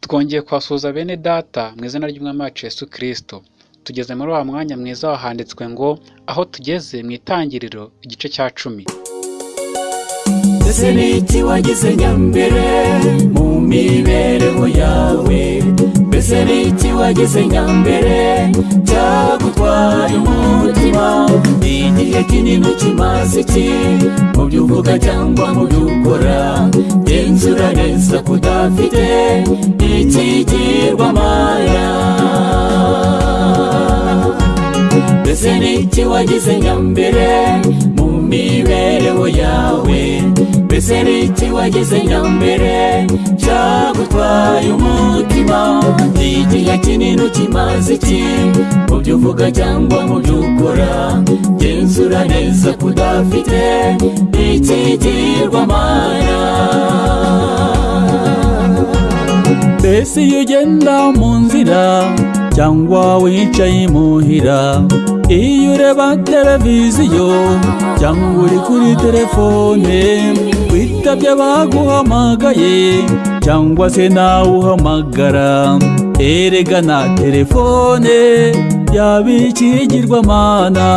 Twongeye kubasuhuza bene data mu izina ry'umwami wacu Yesu Kristo. Tugeze muri wa mwanya mwiza wahanditswe ngo aho tugeze mu itangiriro igice cya cumi. ese ni iki wagize nyambere mu mibereho yawe mbese ni iki wagize nyambere cyagutwaye umutima. Igihe kinini kimaze iki mu byo uvuga cyangwa mu byo ukora genzura neza ko udafite ikigirwamana mbese ni iki wagize nyambere mu mibereho yawe mbese ni iki wagize nyambere? Cyagutwaye umutima. Igihe kinini kimaze iki? Mu byo uvuga cyangwa mu byo ukora? Genzura neza ko udafite ikigirwamana mbese iyo ugenda mu nzira cyangwa wicaye imuhira iyo ureba televiziyo cyangwa uri kuri telefone witabye baguhamagaye cyangwa se nawe uhamagara. Erega na telefone yaba ikigirwamana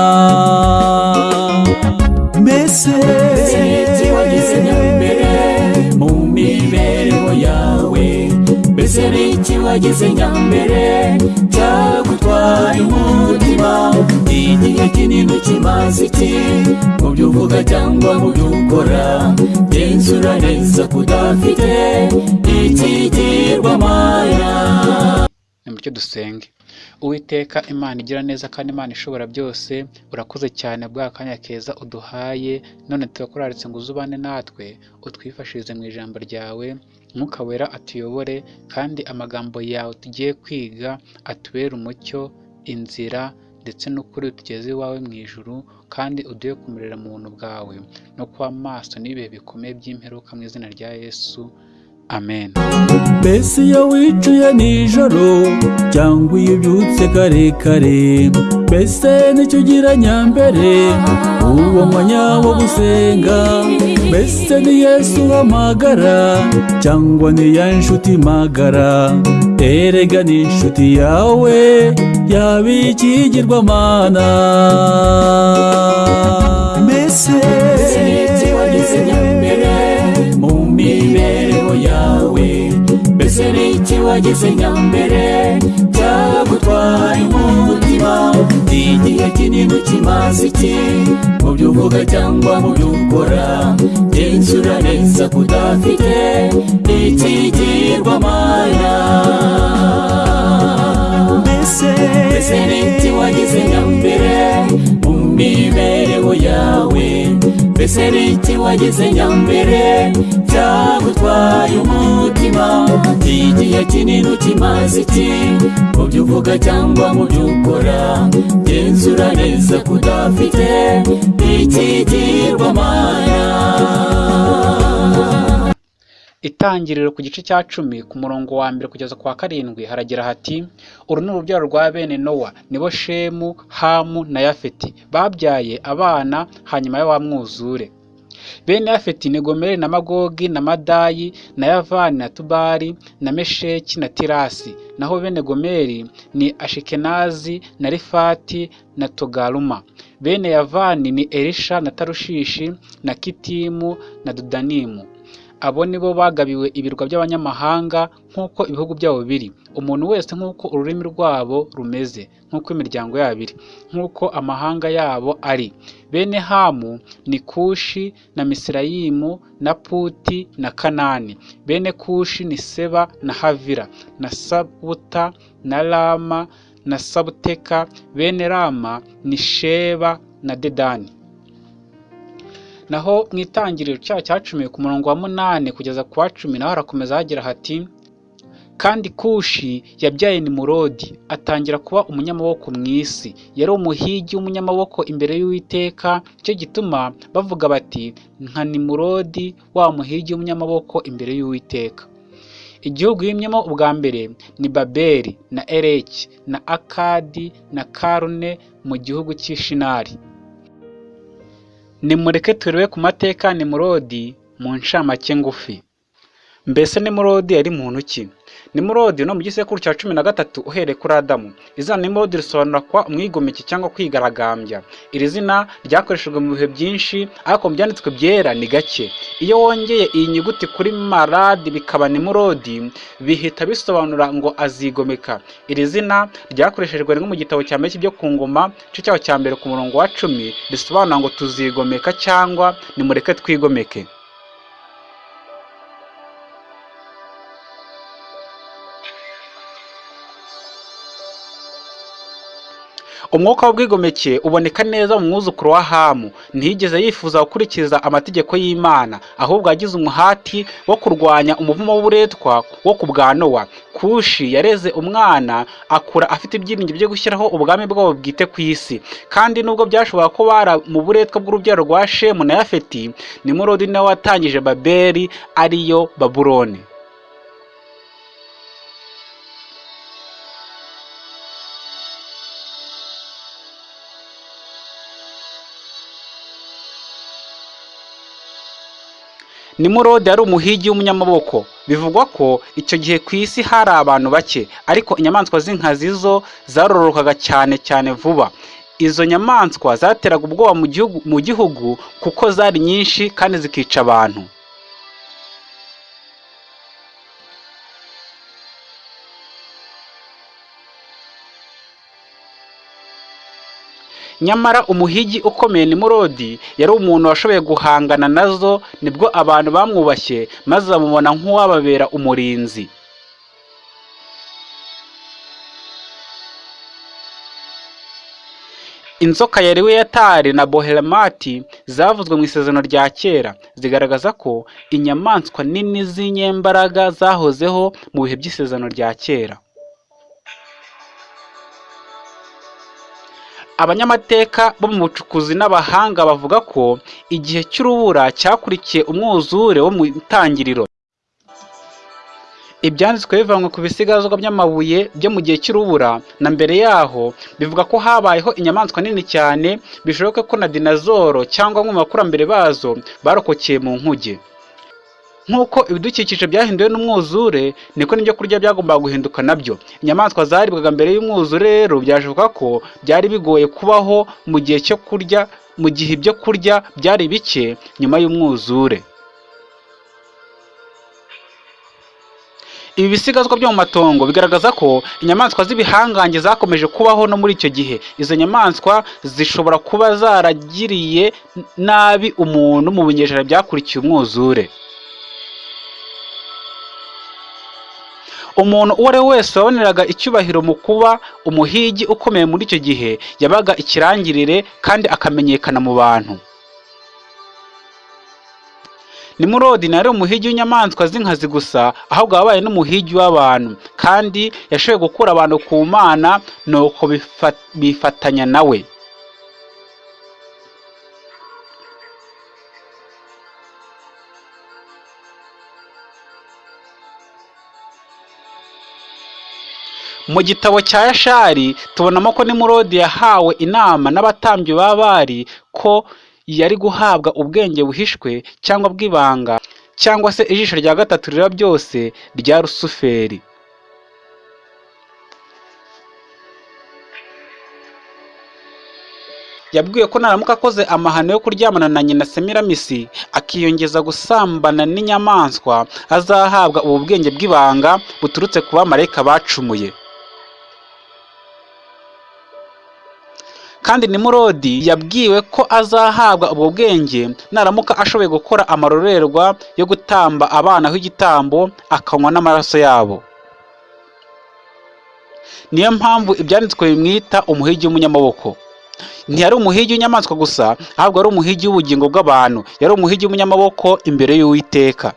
mbese wagize nyambere mu mibereho yawe. Mbese ni iki wagize nyambere cyagutwaye umutima igihe kinini kimaze iki mu byo uvuga cyangwa mu byo ukora genzura neza ko udafite ikigirwamana Nimutyo dusenge. Uwiteka Imana igira neza kandi Imana ishobora byose, urakoze cyane bwa kanya keza uduhaye, none turakuraritse ngo uzubane natwe, utwifashirize mu ijambo ryawe, Mwuka wera atuyobore kandi amagambo yawe tugiye kwiga atubere umucyo, inzira ndetse n'ukuri tugeze iwawe mu ijuru kandi uduhe kumerera mu buntu bwawe no kuba maso n'ibihe bikomeye by'imperuka mu izina rya Yesu. Amen. mbese iyo wicuye nijoro cyangwa iyo ubyutse kare kare mbese ni cyo ugira nyambere uwo mwanya wo gusenga mbese ni yesu uhamagara cyangwa ni ya nshuti magara erega ni inshuti yawe yaba ikigirwamana mbese mu mibereho yawe mbese ni iki wagize nyambere cyagutwaye umutima igihe kinini kimaze iki mu byo uvuga cyangwa mu byo ukora genzura neza ko udafite ikigirwamana mbese ni iki wagize nyambere mu mibereho yawe mbese ni iki wagize nyambere cyagutwaye umutima. Igihe kinini kimaze iki mu byo uvuga cyangwa mu byo ukora genzura neza ko udafite Itangiriro ku gice cya cumi ku murongo wa mbere kugeza ku wa karindwi haragira hati uru ni urubyaro rwa bene nowa nibo shemu hamu na yafeti babyaye abana hanyuma ya wa mwuzure bene yafeti ni gomeri na magogi na madayi na yavani na tubari na mesheki na tirasi. Naho bene gomeri ni ashikenazi na rifati na togaruma. Bene yavani ni elisha na tarushishi na kitimu na dudanimu. Abo ni bo bagabiwe ibirwa by'abanyamahanga nk'uko ibihugu byabo biri. Umuntu wese nk'uko ururimi rwabo rumeze nk'uko imiryango yabo iri nk'uko amahanga yabo ari. Bene hamu ni kushi na misirayimu na puti na kanani. Bene kushi ni seba na havira na sabuta na rama na sabuteka. Bene rama ni sheba na dedani. Naho mu itangiriro cyaha cya cumi ku murongo wa munani kugeza ku wa cumi naho harakomeza hagira hati kandi kushi yabyaye nimurodi atangira kuba umunyamaboko mu isi. Yari umuhigi w'umunyamaboko imbere y'uwiteka ni cyo gituma bavuga bati nka nimurodi wa muhigi w'umunyamaboko imbere y'uwiteka igihugu yimyemo ubwa mbere ni babeli na ereki na akadi na karune mu gihugu cy'ishinari nimureke turebe ku mateka nimurodi mu ncamake ngufi. Mbese nimurodi yari muntu ki? Nimurodi no mu gisekuru cya cumi na gatatu uhereye kuri adamu. Izina nimurodi risobanura kuba umwigomeke cyangwa kwigaragambya. Iri zina ryakoreshejwe mu bihe byinshi ariko mu byanditswe byera ni gake. Iyo wongeye iyi nyuguti kuri maradi bikaba nimurodi bihita bisobanura ngo azigomeka. Iri zina ryakoreshejwe rimwe mu gitabo cya mbere cy'ibyo ku ngoma igice cyaho cya mbere ku murongo wa cumi risobanura ngo tuzigomeka cyangwa nimureke twigomeke. Umwuka w'ubwigomeke uboneka neza mu mwuzukuru wa hamu. Ntiyigeze yifuza gukurikiza amategeko y'imana ahubwo yagize umuhati wo kurwanya umuvumo w'uburetwa wo ku bwa nowa. Kushi yareze umwana akura afite ibyiringiro byo gushyiraho ubwami bwabo bwite ku isi. Kandi nubwo byashoboka ko bara mu buretwa bw'urubyaro rwa shemu na yafeti nimurodi nawe watangije babeli ariyo babuloni. Nimurodi yari umuhigi w'umunyamaboko. Bivugwa ko icyo gihe ku isi hari abantu bake ariko inyamaswa z'inkazi zo zarororokaga cyane cyane vuba. Izo nyamaswa zateraga ubwoba mu gihugu kuko zari nyinshi kandi zikica abantu. Nyamara umuhigi ukomeye nimurodi yari umuntu washoboye guhangana na zo ni bwo abantu bamwubashye maze bamubona nk'uwababera umurinzi. Inzoka ya reweyatari na bohelemati zavuzwe mu isezerano rya kera. Zigaragaza ko inyamaswa nini z'inyembaraga zahozeho mu bihe by'isezerano rya kera. Abanyamateka bo mu bucukuzi n'abahanga bavuga ko igihe cy'urubura cyakurikiye umwuzure wo mu itangiriro. Ibyanditswe bivanywe ku bisigazwa by'amabuye byo mu gihe cy'urubura na mbere yaho bivuga ko habayeho inyamaswa nini cyane bishoboka ko na dinazoro cyangwa bamwe bakurambere bazo barokokeye mu nkuge. Nk'uko ibidukikije byahinduwe n'umwuzure niko n'ibyo kurya byagombaga guhinduka na byo. Inyamaswa zaribwaga mbere y'umwuzure rero byashoboka ko byari bigoye kubaho mu gihe cyo kurya mu gihe ibyo kurya byari bike nyuma y'umwuzure. Ibi bisigazwa byo mu matongo bigaragaza ko inyamaswa z'ibihangange zakomeje kubaho no muri icyo gihe. Izo nyamaswa zishobora kuba zaragiriye nabi umuntu mu binyejana byakurikiye umwuzure. Umuntu uwo ari we wese waboneraga icyubahiro mu kuba umuhigi ukomeye muri icyo gihe yabaga ikirangirire kandi akamenyekana mu bantu. Nimurodi ntiyari umuhigi w'inyamaswa z'inkazi gusa ahubwo yabaye n'umuhigi w'abantu. Kandi yashoboye gukura abantu ku mana nuko bifatanya nawe mu gitabo cya yashari tubonamo ko nimurodi yahawe inama n'abatambyi ba bari ko yari guhabwa ubwenge buhishwe cyangwa bw'ibanga cyangwa se ijisho rya gatatu rira byose rya rusuferi. Yabwiwe ko naramuka akoze amahano yo kuryamana na nyina semiramisi akiyongeza gusambana n'inyamaswa azahabwa ubu bwenge bw'ibanga buturutse ku bamarayika bacumuye. Kandi nimurodi yabwiwe ko azahabwa ubwo bwenge naramuka ashoboye gukora amarorerwa yo gutamba abana h'igitambo akanywa n'amaraso yabo. Niyo mpamvu ibyanditswe bimwita umuhigi w'umunyamaboko. Ntiyari umuhigi w'inyamaswa gusa ahubwo ari umuhigi w'ubugingo bw'abantu. Yari umuhigi w'umunyamaboko imbere y'uwiteka.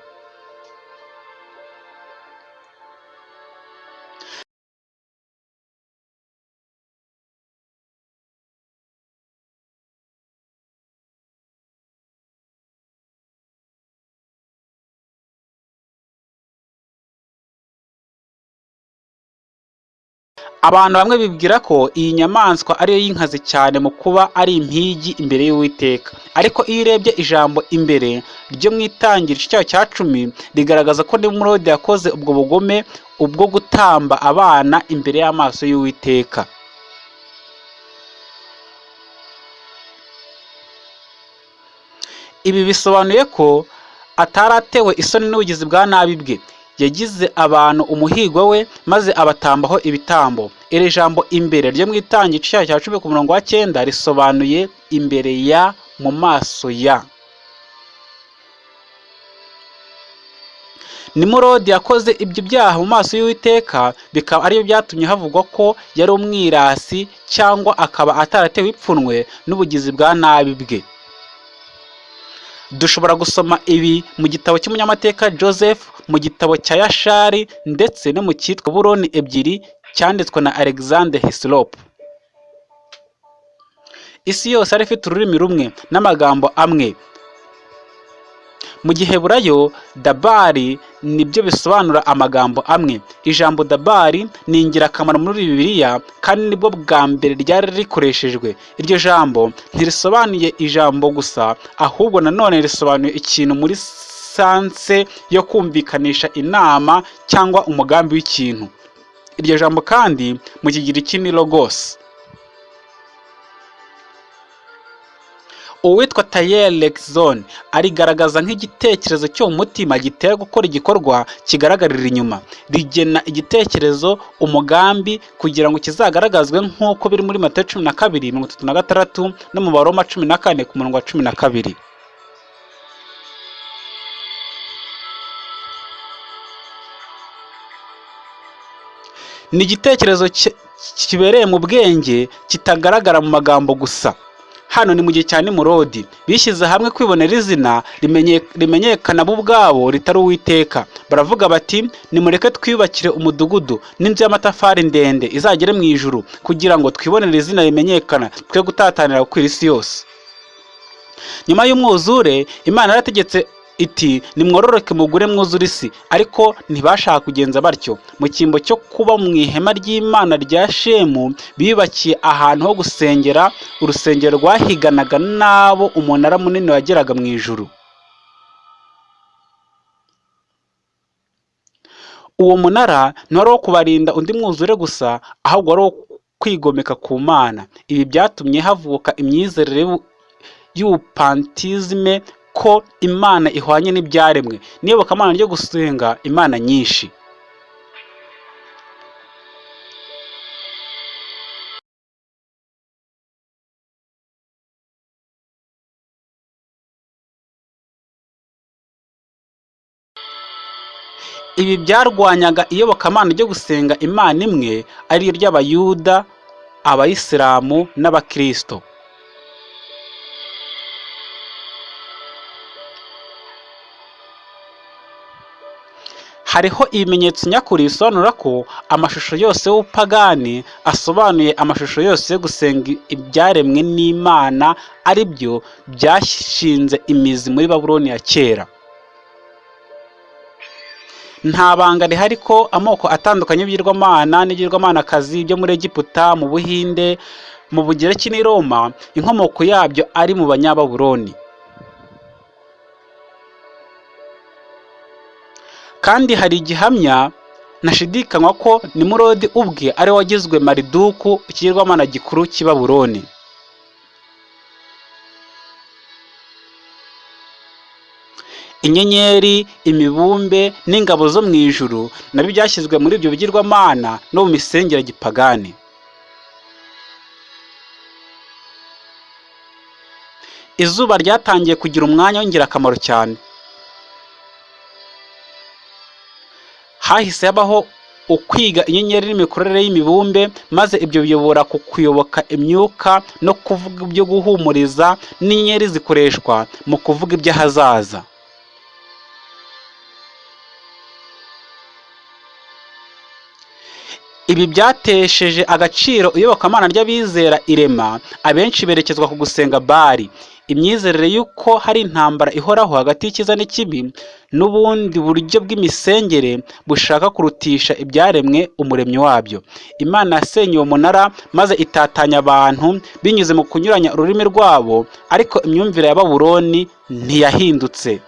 Abantu bamwe bibwira ko iyi nyamaswa ariyo y'inkazi cyane mu kuba ari impigi imbere y'uwiteka. Ariko iyo urebye ijambo imbere ryo mu itangira cyayo cya cumi rigaragaza ko nimurodi yakoze ubwo bugome ubwo gutamba abana imbere y'amaso y'uwiteka. Ibi bisobanuye ko atari atewe isoni n'ubugizi bwa nabi bwe. Yagize abantu umuhigo we maze abatambaho ibitambo. Iri jambo imbere ryo mu itangira igice cyayo cya cumi ku murongo wa cyenda risobanuye imbere ya mu maso ya. Nimurodi yakoze ibyo byaha mu maso y'uwiteka bikaba ari byo byatumye havugwa ko yari umwirasi cyangwa akaba ataratewe ipfunwe n'ubugizi bwa nabi bwe. Dushobora gusoma ibi mu gitabo cy'umunyamateka joseph mu gitabo cya yashari ndetse no mu cyitwa buroni ebyiri cyanditswe na alexander hislop isi yose yari ifite ururimi rumwe n'amagambo amwe. Mu gihe burayo dabari ni byo bisobanura amagambo amwe. Ijambo dabari ni ingirakamaro muri bibiliya kandi ni bwo bwa mbere ryari rikoreshejwe. Iryo jambo ntirisobanuye ijambo gusa ahubwo nanone risobanuye ikintu muri sanse yo kumvikanisha inama cyangwa umugambi w'ikintu. Iryo jambo kandi mu kigiriki ni logos. Uwitwa tayeri lekizone arigaragaza nk'igitekerezo cyo mu mutima gitera gukora igikorwa kigaragarira inyuma. Rigena igitekerezo umugambi kugira ngo kizagaragazwe nk'uko biri muri matayo cumi na kabiri mirongo itatu na gatandatu no mu baroma cumi na kane ku murongo wa cumi na kabiri. Ni igitekerezo kibereye mu bwenge kitagaragara mu magambo gusa. Hano ni mu gihe cya nimurodi. Bishyize hamwe kwibonera izina rimenyekana bo ubwabo ritari uwiteka. Baravuga bati nimureke twiyubakire umudugudu n'inzu y'amatafari ndende izagere mu ijuru kugira ngo twibonere izina rimenyekana twe gutatanira gukwira isi yose. Nyuma y'umwuzure imana yarategetse iti nimwororoke mugure mwuzure isi ariko ntibashaka kugenza batyo. Mu cyimbo cyo kuba mu ihema ry'imana rya shemu biyubakiye ahantu ho gusengera urusengero rwahiganaga n'abo umunara munini wageraga mu ijuru. Uwo munara ntiwari uwo kubarinda undi mwuzure gusa ahubwo wari uwo kwigomeka ku mana. Ibi byatumye havuka imyizerere y'ubupantizime ko imana ihwanye n'ibyaremwe. N'iyobokamana ryo gusenga imana nyinshi. Ibi byarwanyaga iyobokamana ryo gusenga imana imwe ari ry'abayuda abayisilamu n'abakirisito hariho ibimenyetso nyakuri bisobanura ko amashusho yose y'ubupagani asobanuye amashusho yose yo gusenga ibyaremwe n'imana ari byo byashinze imizi muri babuloni ya kera. Nta banga rihari ko amoko atandukanye y'ibigirwamana n'ibigirwamanakazi byo muri egiputa mu buhinde mu bugereki n'i roma inkomoko yabyo ari mu banyababuloni kandi hari igihamya ntashidikanywa ko nimurodi ubwe ari we wagizwe mariduku ikigirwamana gikuru cy'i inyenyeri imibumbe n'ingabo zo mu ijuru na byo byashyizwe muri ibyo bigirwamana no mu misengere gipagani. Izuba ryatangiye kugira umwanya w'ingirakamaro cyane. Hahise habaho ukwiga inyenyeri n'imikorere y'imibumbe maze ibyo biyobora ku kuyoboka imyuka no kuvuga ibyo guhumuriza n'inyenyeri zikoreshwa mu kuvuga iby'ahazaza. Ibi byatesheje agaciro iyobokamana ry'abizera irema abenshi berekezwa ku gusenga bari. Imyizerere y'uko hari intambara ihoraho hagati y'icyiza n'ikibi n'ubundi buryo bw'imisengere bushaka kurutisha ibyaremwe umuremyi wabyo. Imana yasenye uwo munara maze itatanya abantu binyuze mu kunyuranya ururimi rwabo ariko imyumvire ya babuloni ntiyahindutse.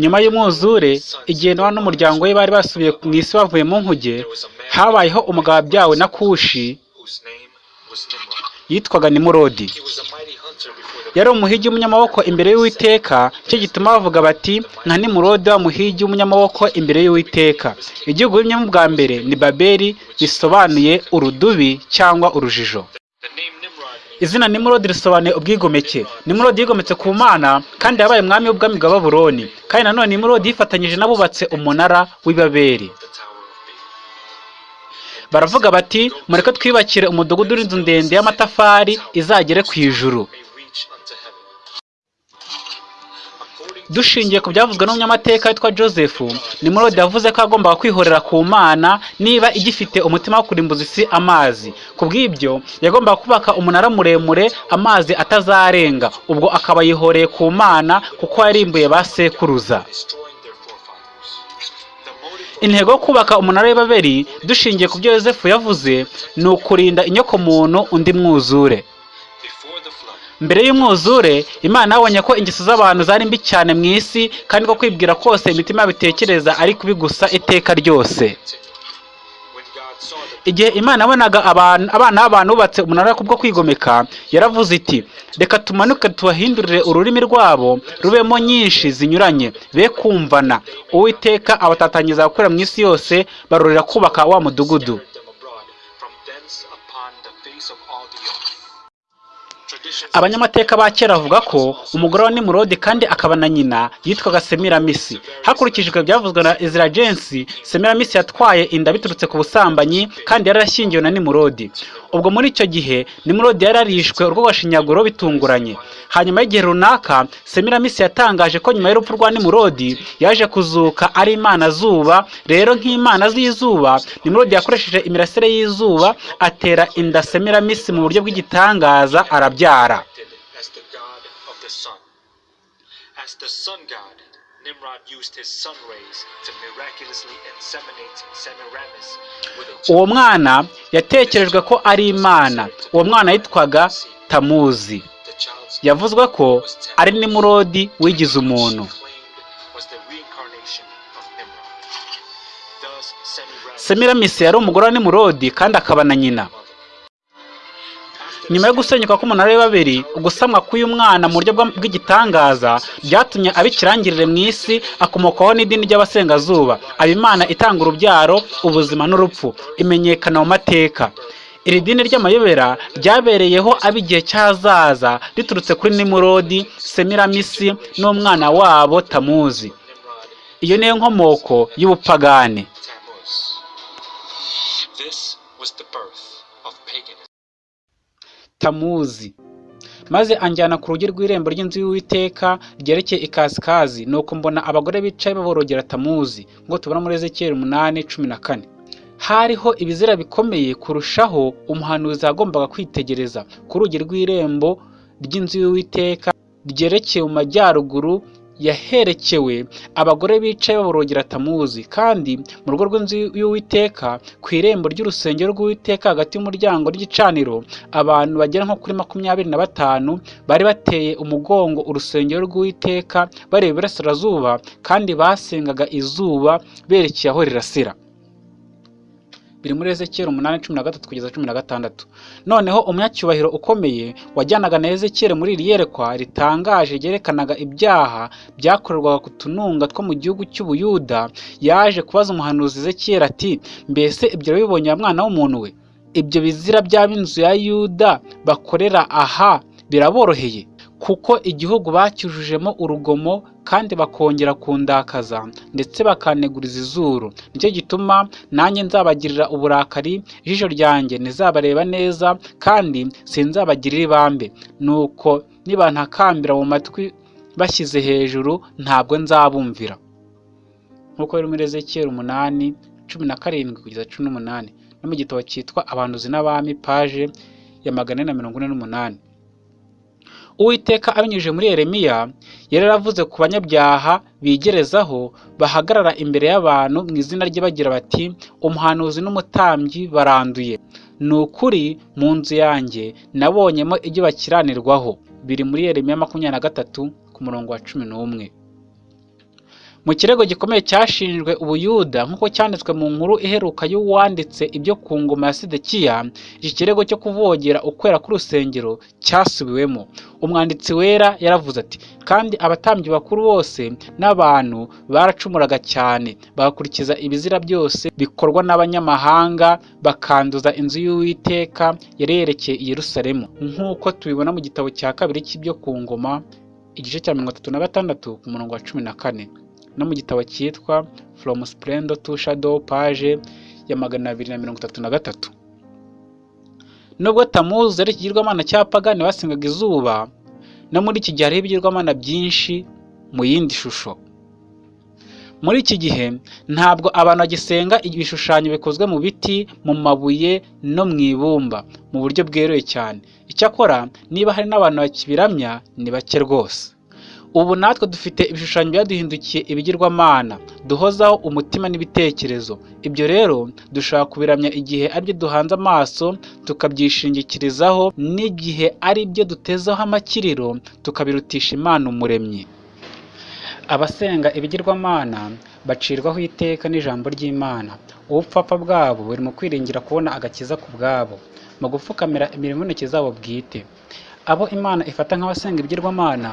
Nyuma y'umwuzure igihe nowa n'umuryango we bari basubiye mu isi bavuye mu nkuge habayeho umugabo wabyawe na kushi yitwaga nimurodi. Yari umuhigi w'umunyamaboko imbere y'uwiteka cyo gituma bavuga bati nka nimurodi wa muhigi w'umunyamaboko imbere y'uwiteka. Igihugu bimyemo bwa mbere ni babeli bisobanuye urudubi cyangwa urujijo. Izina nimurodi risobanuye ubwigomeke. Nimurodi yigometse ku mana kandi yabaye umwami w'ubwami bwa babuloni. Kandi nanone nimurodi yifatanyije n'abubatse umunara w'i babeli the Tower of Babel. baravuga bati mureke twiyubakire umudugudu w'inzu ndende y'amatafari izagere ku ijuru. Dushingiye ku byavuzwe n'umunyamateka witwa joseph nimurodi yavuze ko yagombaga kwihorera ku mana niba igifite umutima wo kurimbuza isi amazi. Ku bw'ibyo yagombaga kubaka umunara muremure amazi atazarenga. Ubwo akaba yihoreye ku mana kuko yarimbuye ba sekuruza. Intego yo kubaka umunara w'ibaberi dushingiye ku byo yosefu yavuze ni ukurinda inyokomuntu undi mwuzure. Mbere y'umwuzure imana yabonye ko ingeso z'abantu zari mbi cyane mu isi kandi ko kwibwira kose imitima yabo itekereza ari kubi gusa iteka ryose. Igihe imana yabonaga abana b'abantu bubatse umunara kubwo kwigomeka yaravuze iti reka tumanuke tubahindurire ururimi rwabo rubemo nyinshi zinyuranye. Be kumvana uwiteka abatatangiza gukorera mu isi yose barorera kubaka wa mudugudu. Abanyamateka ba kera bavuga ko umugore wa nimurodi kandi akaba na nyina yitwaga semiramisi hakurikijwe ibyavuzwe na ezra jensi semiramisi yatwaye inda biturutse ku busambanyi kandi yari yarashyingiwe na nimurodi. Ubwo muri icyo gihe nimurodi yari yarishwe urw'agashinyaguro bitunguranye. Hanyuma y'igihe runaka semiramisi yatangaje ko nyuma y'urupfu rwa nimurodi yaje kuzuka ari imana zuba. Rero nk'imana z'izuba nimurodi yakoresheje imirasire y'izuba atera inda semiramisi mu buryo bw'igitangaza arabyara acted as the god of the sun. As the sun god, Nimrod used his sun rays to miraculously inseminate Semiramis with a uwo mwana yatekerejwe ko ari imana. Uwo mwana yitwaga tamuzi. Yavuzwe ko ari nimurodi wigize umuntu. Semiramisi yari umugore wa nimurodi kandi akaba na nyina. Nyuma yo gusenyuka k'umunara w'ibabiri ugusamwa k'uyu mwana mu buryo bw'igitangaza byatumye aba ikirangirire mu isi akomokaho n'idini ry'abasengazuba. Aba imana itanga urubyaro ubuzima n'urupfu. Imenyekana mu mateka. Iri dini ry'amayobera ryabereyeho ab'igihe cy'ahazaza riturutse kuri nimurodi semiramisi n'umwana wabo tamuzi. Iyo niyo nkomoko y'ubupagane tamuzi. Maze anjyana ku rugi rw'irembo ry'inzu y'uwiteka ryerekeye ikasikazi nuko mbona abagore bicaye baborogera tamuzi ngo tubona muri ezekiyeli umunani cumi na kane. Hariho ibizira bikomeye kurushaho umuhanuzi yagombaga kwitegereza. Ku rugi rw'irembo ry'inzu y'uwiteka ryerekeye mu majyaruguru yaherekewe. Abagore bicaye baborogera tamuzi. Kandi mu rugo rw'inzu y'uwiteka ku irembo ry'urusengero rw'uwiteka hagati y'umuryango ry'igicaniro abantu bagera nko kuri makumyabiri na batanu bari bateye umugongo urusengero rw'uwiteka bareba iburasirazuba kandi basengaga izuba berekeye aho rirasira. Biri muri ezekiyeli umunani cumi na gatatu kugeza cumi na gatandatu. Noneho umunyacyubahiro ukomeye wajyanaga na ezekiyeli muri iri yerekwa ritangaje ryerekanaga ibyaha byakorerwaga ku tununga two mu gihugu cy'ubuyuda yaje kubaza umuhanuzi ezekiyeli ati mbese ibyo bibonye wa mwana w'umuntu we? Ibyo bizira by'ab'inzu ya yuda bakorera aha biraboroheye? Kuko igihugu bacyujujemo urugomo kandi bakongera kundakaza ndetse bakaneguriza izuru. Nicyo gituma nanjye nzabagirira uburakari ijisho ryanjye ntizabareba neza kandi sinzabagirira ibambe. Nuko nibantakambira mu matwi bashyize hejuru ntabwo nzabumvira. Nk'uko biri muri ezekiyeli umunani cumi na karindwi kugeza cumi n'umunani no mu gitabo cyitwa abanduzi n'abami paje ya magana ane na mirongo ine n'umunani. Uwiteka abinyujije muri yeremiya yari yaravuze ku banyabyaha bigerezaho bahagarara imbere y'abantu mu izina rye bagira bati umuhanuzi n'umutambyi baranduye. Ni ukuri mu nzu yanjye nabonyemo ibyo bakiranirwaho. Biri muri yeremiya makumyabiri na gatatu ku murongo wa cumi n'umwe. Mu kirego gikomeye cyashinjwe ubuyuda nk'uko cyanditswe mu nkuru iheruka y'uwanditse ibyo ku ngoma ya sidekiya iki kirego cyo kuvogera ukwera k'urusengero cyasubiwemo. Umwanditsi wera yaravuze ati kandi abatambyi bakuru bose n'abantu baracumuraga cyane. Bagakurikiza ibizira byose bikorwa n'abanyamahanga bakanduza inzu y'uwiteka yari yerekeye i yerusalemu. Nk'uko tubibona mu gitabo cya kabiri cy'ibyo ku ngoma igice cya mirongo itatu na gatandatu ku murongo wa cumi na kane. No mu gitabo cyitwa From Splendor to Shadow page ya magana abiri na mirongo itatu na gatatu. Nubwo tamuzi ari ikigirwamana cy'abapagani basengaga izuba no muri iki gihe hariho ibigirwamana byinshi mu yindi shusho. Muri iki gihe ntabwo abantu bagisenga ibishushanyo bikozwe mu biti mu mabuye no mu ibumba mu buryo bweruye cyane. Icyakora niba hari n'abantu bakibiramya ni bake rwose. Ubu natwe dufite ibishushanyo byaduhindukiye ibigirwamana. Duhozaho umutima n'ibitekerezo. Ibyo rero dushobora kubiramya igihe ari byo duhanze amaso tukabyishingikirizaho n'igihe ari byo dutezeho amakiriro tukabirutisha imana umuremyi. Abasenga ibigirwamana bacirwaho iteka n'ijambo ry'imana. Ubupfapfa bwabo buri mu kwiringira kubona agakiza ku bwabo. Mu gupfukamira y'intoki zabo bwite. Abo imana ifata nk'abasenga ibigirwamana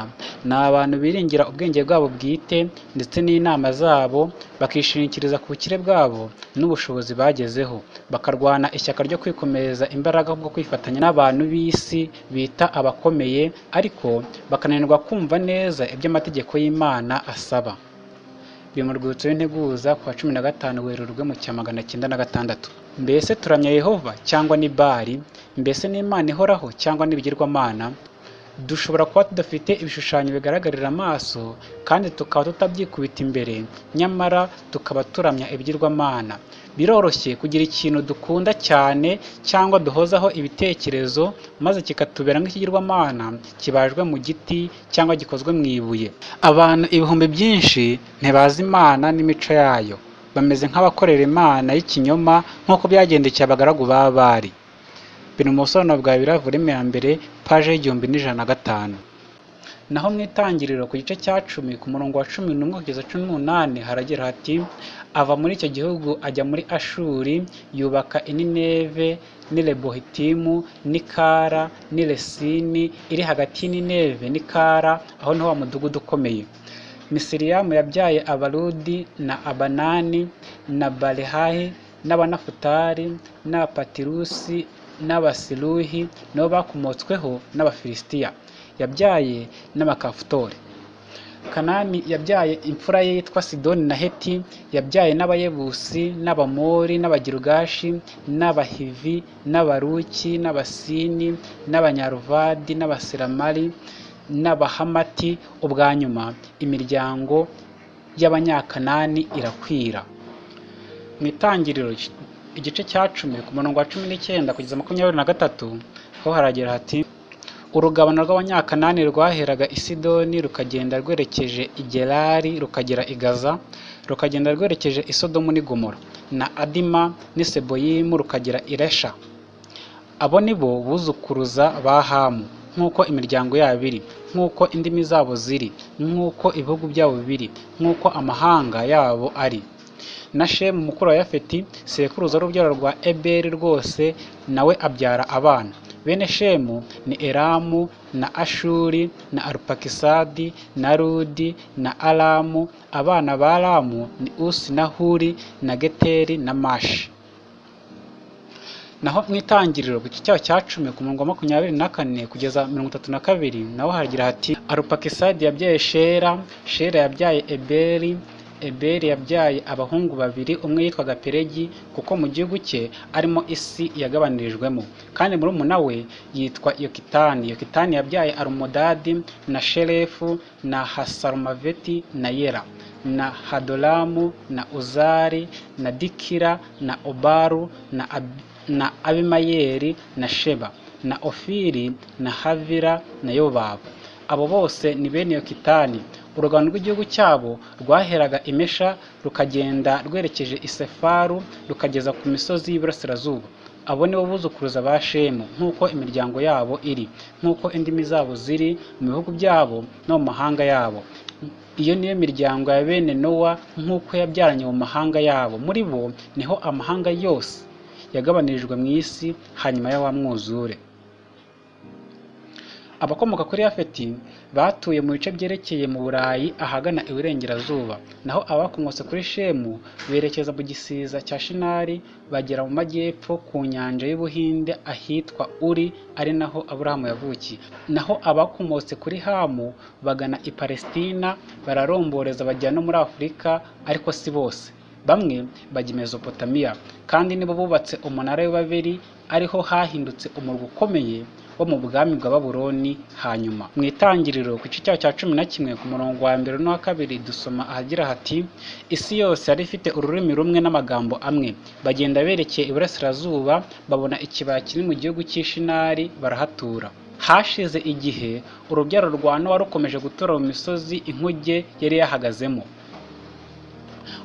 ni abantu biringira ubwenge bwabo bwite ndetse n'inama zabo bakishingikiriza ku bukire bwabo n'ubushobozi bagezeho. Bakarwana ishyaka ryo kwikomereza imbaraga bwo kwifatanya n'abantu b'isi bita abakomeye ariko bakananirwa kumva neza ibyo amategeko y'imana asaba. Biri mu rwibutso rw'integuza ku wa cumi na gatanu werurwe mu cya magana cyenda na gatandatu. Mbese turamya yehova cyangwa ni bari mbese ni imana ihoraho cyangwa n'ibigirwamana dushobora kuba tudafite ibishushanyo bigaragarira amaso kandi tukaba tutabyikubita imbere nyamara tukaba turamya ibigirwamana. Biroroshye kugira ikintu dukunda cyane cyangwa duhozaho ibitekerezo maze kikatubera nk'ikigirwamana kibajwe mu giti cyangwa gikozwe mu ibuye. Abantu ibihumbi byinshi ntibazi imana n'imico yayo. Bameze nk'abakorera imana y'ikinyoma nk'uko byagendekeye abagaragu ba bari. Biri mu busobanuro bwa biravurime ya mbere paje y'igihumbi n'ijana na gatanu. Naho mu itangiriro ku gice cya cumi ku murongo wa cumi n'umwe kugeza cumi n'umunani haragira hati ava muri icyo gihugu ajya muri ashuri yubaka inineve n'irebohitimu n'ikara n'iresini iri hagati y'inineve n'ikara aho ni ho wa mudugudu ukomeye. Misiriyamu yabyaye abarudi na abanani na balehahi n'abanafutari n'abapatirusi n'abasiruhi nabo bakomotsweho n'abafilisitiya yabyaye n'abakafutori kanani yabyaye imfura ye yitwa sidoni na heti yabyaye n'abayebusi n'abamori n'abagirugashi n'abahivi n'abaruki n'abasini n'abanyaruvadi n'abasiramari n'abahamati. Ubwa nyuma imiryango y'abanyakanani irakwira. Mu itangiriro igice cya cumi ku murongo wa cumi n'icyenda kugeza makumyabiri na gatatu ho haragira hati urugabano rw'abanyakanani rwaheraga i sidoni rukagenda rwerekeje i gerari rukagera i gaza rukagenda rwerekeje i sodomu n'i gomora na adima n'i seboyimu rukagera i resha. Abo ni bo buzukuruza ba hamu nk'uko imiryango yabo iri nk'uko indimi zabo ziri nk'uko ibihugu byabo biri nk'uko amahanga yabo ari. Na shemu mukuru wa yafeti sekuruza w'urubyaro rwa eberi rwose nawe abyara abana. Bene shemu ni elamu na ashuri na arupakisadi na rudi na aramu abana ba aramu ni usi na huri na geteri na mashi. Naho mu itangiriro ku cyaho cya cumi ku murongo wa makumyabiri na kane kugeza mirongo itatu na kabiri naho haragira hati arupakisadi yabyaye shera shera yabyaye eberi eberi yabyaye abahungu babiri umwe yitwaga peregi kuko mu gihugu cye arimo isi yagabanirijwemo kandi murumuna we yitwa yokitani. Yokitani yabyaye arumodadi na sherefu na hasarumaveti na yera na hadoramu na uzari na dikira na obaru na, Ab na abimayeri na sheba na ofiri na havira na yobabu abo bose ni bene yokitani. Urugano rw'igihugu cyabo rwaheraga imesha rukagenda rwerekeje isefaru rukageza ku misozi y'iburasirazuba. Abo ni bo buzukuruza ba shemu nk'uko imiryango yabo iri nk'uko indimi zabo ziri mu bihugu byabo no mu mahanga yabo. Iyo niyo miryango ya bene nowa nk'uko yabyaranye mu mahanga yabo. Muri bo ni ho amahanga yose yagabanirijwe mu isi hanyuma ya wa mwuzure. Abakomoka kuri yafeti batuye mu bice byerekeye mu burayi ahagana iburengerazuba naho abakomotse kuri shemu berekeza mu gisiza cya shinari bagera mu majyepfo ku nyanja y'ubuhinde ahitwa uri ari naho aburahamu yavukiye. Naho abakomotse kuri hamu bagana i palesitina bararomboreza bajya no muri afurika ariko si bose. Bamwe bajya i mesopotamiya. Kandi nibo bubatse umunara w'ibaberi ariho hahindutse umurwa ukomeye wo mu bwami bwa baburoni hanyuma. Mu itangiriro ku gice cya cumi na kimwe ku murongo wa mbere n'uwa kabiri dusoma ahagira hati isi yose yari ifite ururimi rumwe n'amagambo amwe. Bagenda berekeye iburasirazuba babona ikibaya kiri mu gihugu cy'ishinari barahatura. Hashize igihe urubyaro rwa nowa rukomeje gutura mu misozi inkuge yari yahagazemo.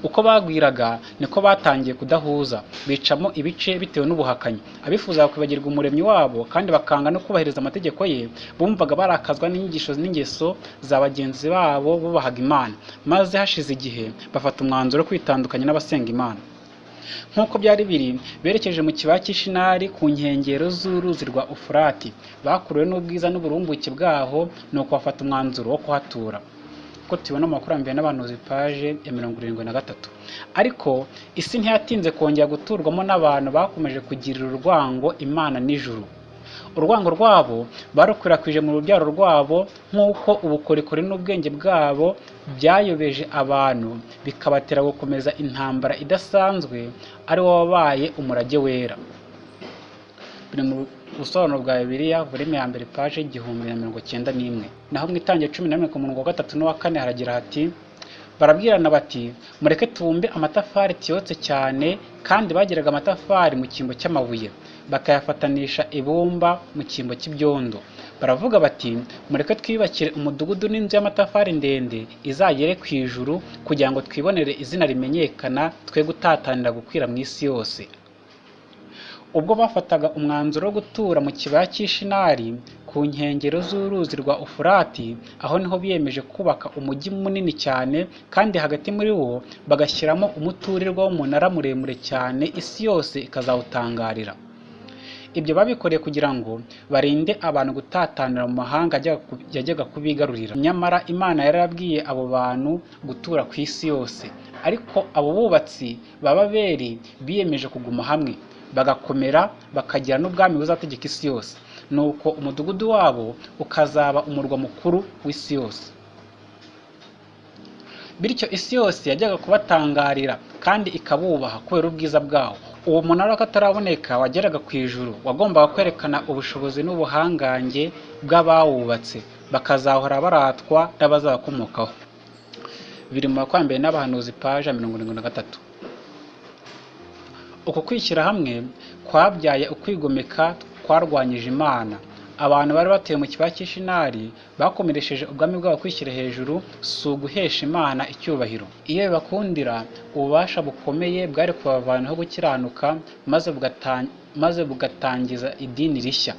Uko bagwiraga niko batangiye kudahuza. Bicamo ibice bitewe n'ubuhakanyi. Abifuzaga kwibagirwa umuremyi wabo kandi bakanga no kubahiriza amategeko ye bumvaga barakazwa n'inyigisho n'ingeso za bagenzi babo bubahaga imana. Maze hashize igihe bafata umwanzuro wo kwitandukanya n'abasenga imana. Nk'uko byari biri berekeje mu kibaya cy'ishinari ku nkengero z'uruzi rwa ufurati. Bakuruwe n'ubwiza n'uburumbuke bwaho ni uko bafata umwanzuro wo kuhatura. Ko tubona mu makurambere n'abahanuzi paje ya mirongo irindwi na gatatu. Ariko isi ntiyatinze kongera guturwamo n'abantu bakomeje kugirira urwango imana n'ijuru. Urwango rwabo barukwirakwije mu rubyaro rwabo nk'uko ubukorikori n'ubwenge bwabo byayobeje abantu bikabatera gukomeza intambara idasanzwe ari wo wabaye umurage wera. Biri mu busobanuro bwa bibiliya volume ya mbere paje igihumbi na mirongo cyenda n'imwe. Naho mu itangira cumi na rimwe ku murongo wa gatatu n'uwa kane haragira hati barabwirana bati mureke tubumbe amatafari tiyotse cyane kandi bagiraga amatafari mu cyimbo cy'amabuye. Bakayafatanisha ibumba mu cyimbo cy'ibyondo. Baravuga bati mureke twiyubakire umudugudu n'inzu y'amatafari ndende izagere ku ijuru kugira ngo twibonere izina rimenyekana twe gutatanira gukwira mu isi yose. Ubwo bafataga umwanzuro wo gutura mu kibaya cy'ishinari ku nkengero z'uruzi rwa ufurati aho ni ho biyemeje kubaka umujyi munini cyane kandi hagati muri wo bagashyiramo umuturirwa w'umunara muremure cyane isi yose ikazawutangarira. Ibyo babikoreye kugira ngo barinde abantu gutatanira mu mahanga yajyaga kubigarurira. Nyamara imana yarabwiye abo bantu gutura ku isi yose. Ariko abo bubatsi b'ababeri biyemeje kuguma hamwe. Bagakomera bakagira n'ubwami buzategeka isi yose. Nuko umudugudu wabo ukazaba umurwa mukuru w'isi yose. Bityo isi yose yajyaga kubatangarira kandi ikabubaha kubera ubwiza bwawo. Uwo munara kataraboneka wageraga ku ijuru wagombaga kwerekana ubushobozi n'ubuhangange bw'abawubatse. Bakazahora baratwa n'abazabakomokaho biri mu makwambere n'abahanuzi paje mirongo irindwi na gatatu. Uku kwishyira hamwe kwabyaye ukwigomeka kwarwanyije imana. Abantu bari batuye mu kibaya cy'ishinari bakomeresheje ubwami bwabo kwishyira hejuru si uguhesha imana icyubahiro. Iyo bibakundira ububasha bukomeye bwari kubavanaho gukiranuka maze bugata- maze bugatangiza idini rishya.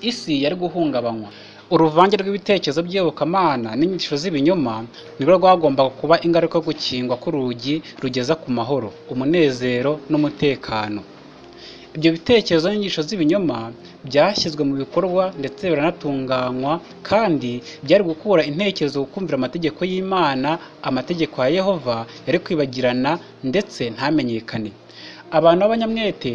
Isi yari guhungabanywa. Uruvange rw'ibitekerezo by'iyobokamana n'inyigisho z'ibinyoma nirwo rwagombaga kuba ingaruka yo gukingwa k'urugi rugeza ku mahoro umunezero n'umutekano. Ibyo bitekerezo n'inyigisho z'ibinyoma byashyizwe mu bikorwa ndetse biranatunganywa kandi byari gukura intekerezo ku kumvira amategeko y'imana amategeko ya yehova yari kwibagirana ndetse ntamenyekane. Abantu b'abanyamwete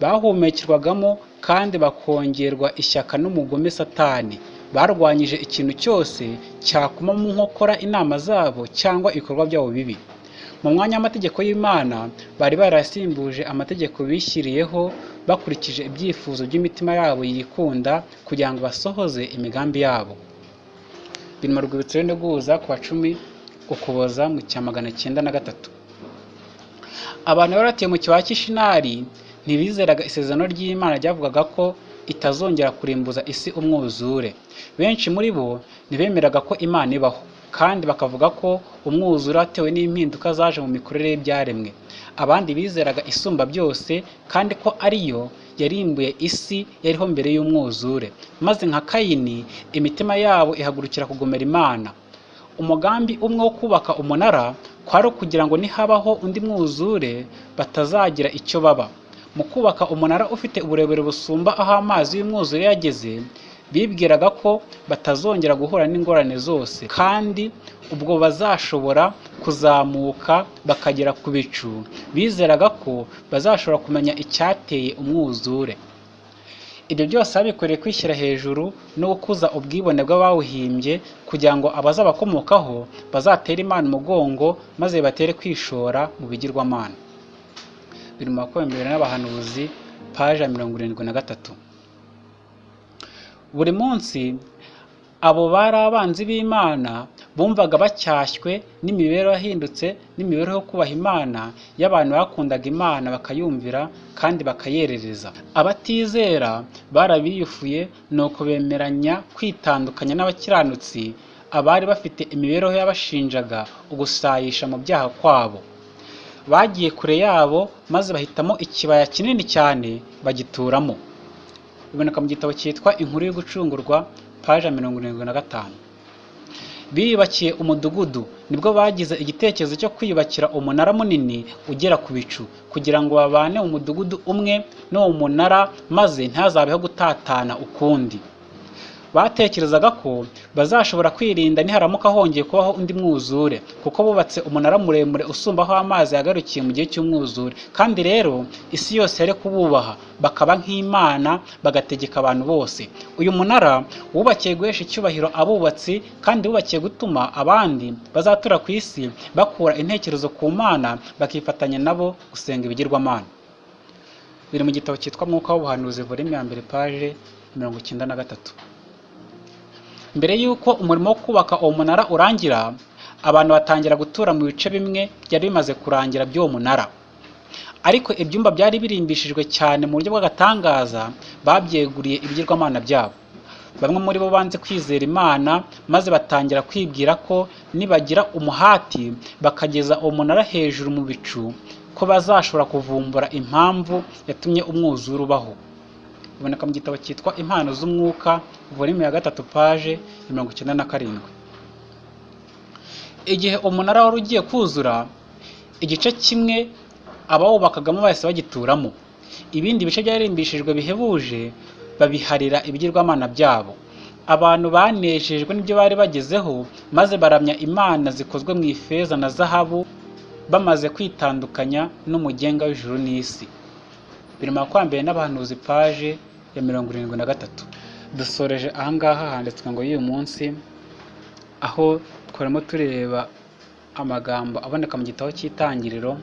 bahumekerwagamo kandi bakongerwa ishyaka n'umugome satani. Barwanyije ikintu cyose cyakuma mu nkokora inama zabo cyangwa ibikorwa byabo bibi. Mu mwanya w'amategeko y'imana bari barasimbuje amategeko bishyiriyeho bakurikije ibyifuzo by'imitima yabo yikunda kugira ngo basohoze imigambi yabo. Biri mu rwibutso rw'integuza ku wa cumi ukuboza mu cya magana cyenda na gatatu. Abantu bari batuye mu kibaya cy'ishinari ntibizeraga isezerano ry'imana ryavugaga ko itazongera kurimbuza isi umwuzure. Benshi muri bo ntibemeraga ko imana ibaho kandi bakavuga ko umwuzure watewe n'impinduka zaje mu mikorere y'ibyaremwe. Abandi bizeraga isumba byose kandi ko ariyo yarimbuye isi yariho mbere y'umwuzure. Maze nka kayini imitima yabo ihagurukira kugomera imana. Umugambi umwe wo kubaka umunara kwari ukugira ngo nihabaho undi mwuzure batazagira icyo baba. Mu kubaka umunara ufite uburebure busumba aho amazi y'umwuzure yageze bibwiraga ko batazongera guhura n'ingorane zose kandi ubwo bazashobora kuzamuka bakagera ku bicu. Bizeraga ko bazashobora kumenya icyateye umwuzure. Ibyo byose babikoreye kwishyira hejuru no gukuza ubwibone bw'abawuhimbye kugira ngo abazabakomokaho bazatere imana umugongo maze batere kwishora mu bigirwamana. Biri mu n'abahanuzi paje ya mirongo irindwi na gatatu. Buri munsi abo bari abanzi b'imana bumvaga bacyashywe n'imibereho yahindutse n'imibereho yo kubaha imana y'abantu bakundaga imana bakayumvira kandi bakayerereza. Abatizera barabiyufuye nuko bemeranya kwitandukanya n'abakiranutsi abari bafite imibereho yabashinjaga ugusayisha mu byaha kwabo. Bagiye kure yabo maze bahitamo ikibaya kinini cyane bagituramo. Biboneka mu gitabo cyitwa inkuru yo gucungurwa paje ya mirongo irindwi na gatanu. Biyubakiye umudugudu. Nibwo bagize igitekerezo cyo kwiyubakira umunara munini ugera ku bicu kugira ngo babane mu mudugudu umwe n'uwo munara maze ntihazabeho gutatana ukundi. Batekerezaga ko bazashobora kwirinda niharamuka hongeye kubaho undi mwuzure kuko bubatse umunara muremure usumba aho amazi yagarukiye mu gihe cy'umwuzure. Kandi rero isi yose yari kububaha bakaba nk'imana bagategeka abantu bose. Uyu munara wubakiye guhesha icyubahiro abubatsi kandi wubakiye gutuma abandi bazatura ku isi bakura intekerezo ku mana bakifatanya nabo gusenga ibigirwamana biri mu gitabo cyitwa mwuka w'ubuhanuzi volume ya mbere paje mirongo icyenda na gatatu. Mbere y'uko umurimo wo kubaka uwo munara urangira abantu batangira gutura mu bice bimwe byari bimaze kurangira by'uwo munara. Ariko ibyumba byari birimbishijwe cyane mu buryo bw'agatangaza babyeguriye ibigirwamana byabo. Bamwe muri bo banze kwizera imana maze batangira kwibwira ko nibagira umuhati bakageza uwo munara hejuru mu bicu ko bazashobora kuvumbura impamvu yatumye umwuzure ubaho. Biboneka mu gitabo cyitwa impano z'umwuka volume ya gatatu paje mirongo icyenda na karindwi. Igihe umunara wari ugiye kuzura igice kimwe abawubakagamo bahise bagituramo. Ibindi bice byarimbishijwe bihebuje babiharira ibigirwamana byabo. Abantu banejejwe n'ibyo bari bagezeho maze baramya imana zikozwe mu ifeza na zahabu bamaze kwitandukanya n'umugenga w'ijuru n'isi. Biri mu makwambere n'abahanuzi paje ya mirongo irindwi na gatatu. Dusoreje ahangaha handitswe ngo y'uyu munsi aho twarimo tureba amagambo aboneka mu gitabo cy'itangiriro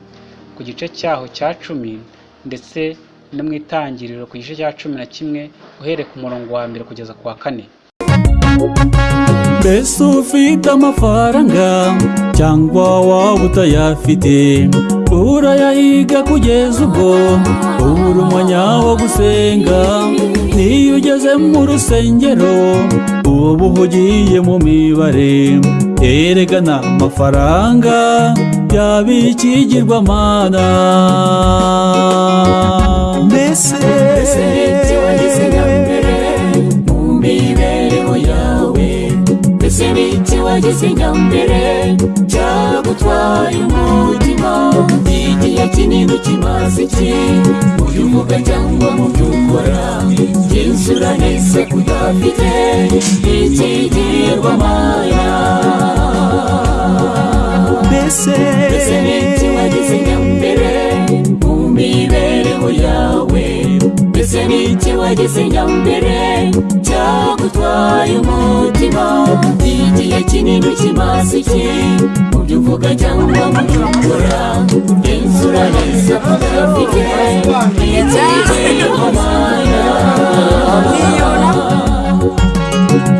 ku gice cyaho cya cumi ndetse no mu itangiriro ku gice cya cumi na kimwe uhereye ku murongo wa mbere kugeza ku wa kane. Mbese ufite amafaranga? Cyangwa waba utayafite urayahiga kugeza ubwo ubura umwanya wo gusenga. Niyo ugeze mu rusengero uba uhugiye mu mibare. Eregana amafaranga yaba ikigirwamana mbese mbese mbese n'iki wagize nyambere cyagutwaye umutima igihe kinini kimaze iki mu byo uvuga cyangwa mu byo ukora genzura neza kudafite ikigirwamana mbese mbese n'iki wagize nyambere mu imbeho yawe mbese n'ikiwageze nyambere cyagutwaye umutima igihe kinini ukimaze iki mu byo uvuga cyangwa mu byo ukora genzura neza ko udafite igihe cy'imana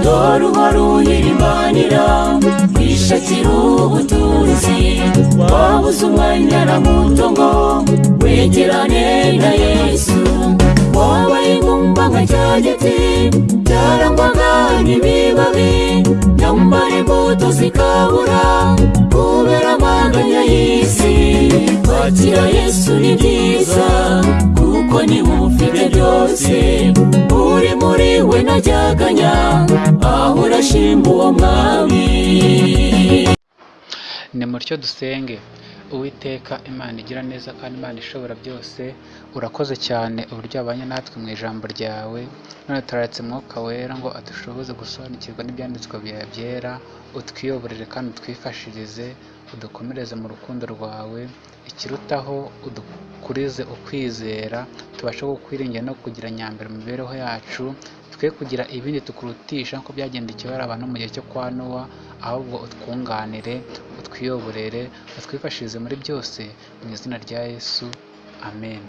dore uhora uyirimanira wishakira ubutunzi wabuze umwanya na muto ngo wegerane na yesu. Wabaye ingumba nka cya giti cyarangwaga n'ibibabi nyamara imbuto zikabura kubera amaganya y'isi kwakira yesu ni byiza kuko ni we ufite byose. Uri muri we najyaganya aho urashima uwo mwami. Ni mutyo dusenge. Uwiteka imana igira neza kandi imana ishobora byose. Urakoze cyane uburyo wabanye natwe mu ijambo ryawe. None turaretse mwuka wera ngo adushoboze gusobanukirwa n'ibyanditswe byawe byera utwiyoborere kandi utwifashirize udukomereze mu rukundo rwawe. Ikirutaho udukurize ukwizera tubashe kukwiringira no kugira nyambere mu mibereho yacu twe kugira ibindi tukurutisha nk'uko byagendekeye abantu mu gihe cyo kwa nowa ahubwo utwunganire utwiyoborere utwifashirize muri byose mu izina rya yesu. Amen.